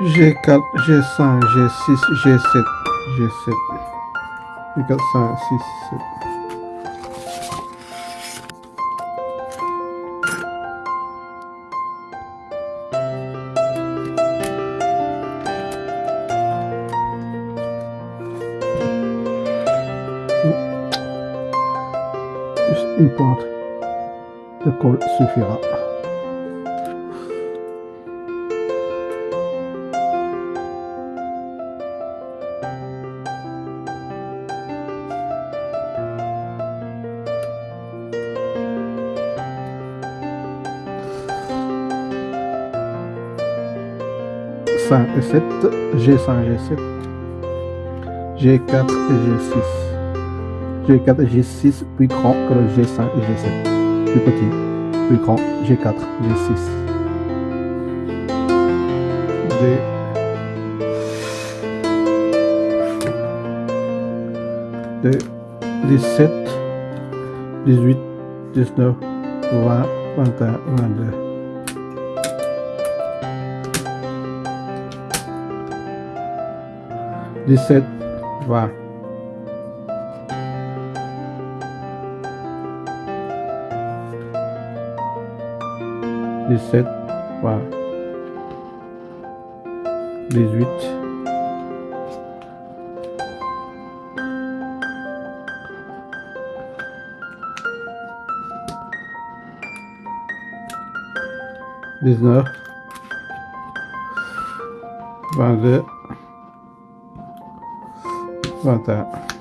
G4, G5, G6, G7, G7, G4, 5, 6, 7. une pointe de colle suffira. Et 7, G5, G7, G4 et G6. G4 et G6 plus grand que le G5 et G7. Plus petit, plus grand, G4, G6. D. D. 17, 18, 19, 20, 21, 22. 17, 20. Dix-sept, vingt. Dix-huit. Dix-neuf. Vingt-deux. 21. H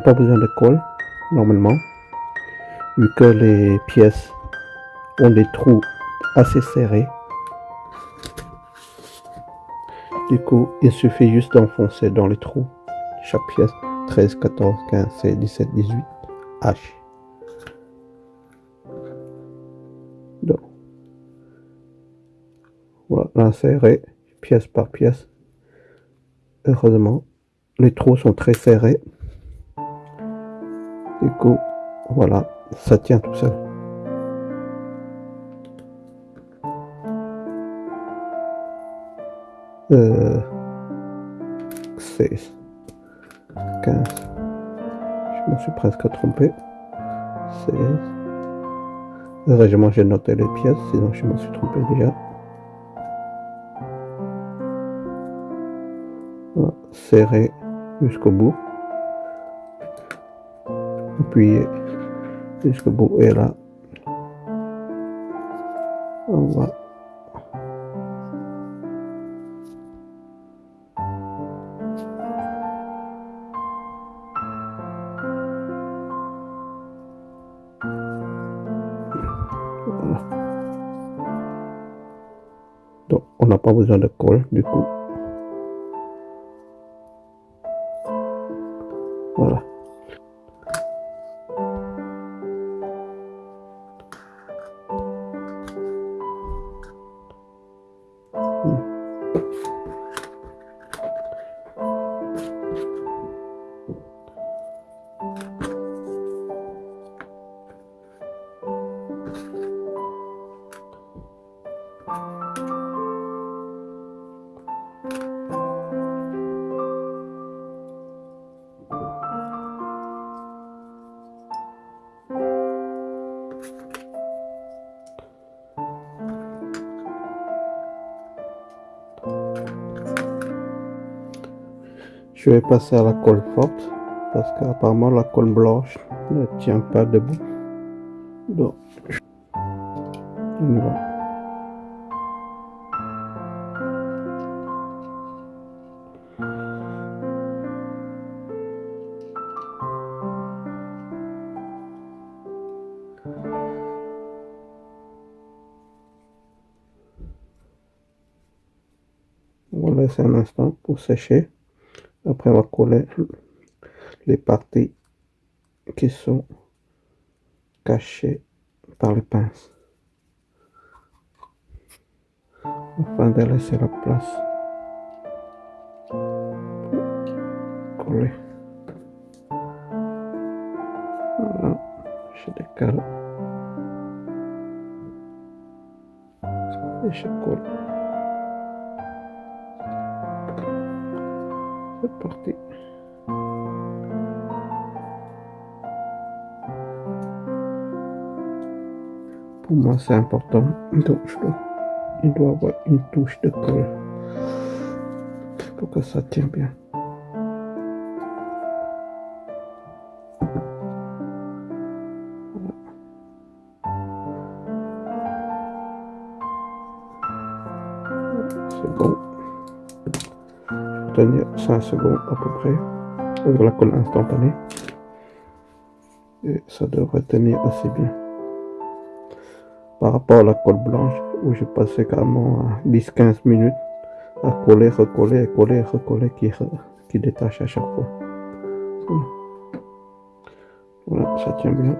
pas besoin de colle normalement vu que les pièces ont des trous assez serrés. Du coup il suffit juste d'enfoncer dans les trous chaque pièce 13 14 15 16 17 18 H donc voilà l'insérer pièce par pièce. Heureusement les trous sont très serrés coup voilà ça tient tout seul. Euh, 16 15 je me suis presque trompé. 16 heureusement j'ai noté les pièces sinon je me suis trompé déjà. Serré jusqu'au bout appuyez jusqu'au bout et là on va Voilà. Donc, on n'a pas besoin de colle du coup. Je vais passer à la colle forte parce qu'apparemment la colle blanche ne tient pas debout. Donc, on y va. On va laisser un instant pour sécher. Va coller les parties qui sont cachées par les pinces. Afin de laisser la place coller. Voilà, je décale. Et je colle. Pour moi, c'est important. Donc, je dois, il doit avoir une touche de colle pour que ça tienne bien. C'est bon. Tenir 5 secondes à peu près avec la colle instantanée. Et ça devrait tenir assez bien. Par rapport à la colle blanche où j'ai passé carrément 10-15 minutes à coller, recoller, coller, recoller, qui, qui détache à chaque fois. Voilà, ça tient bien.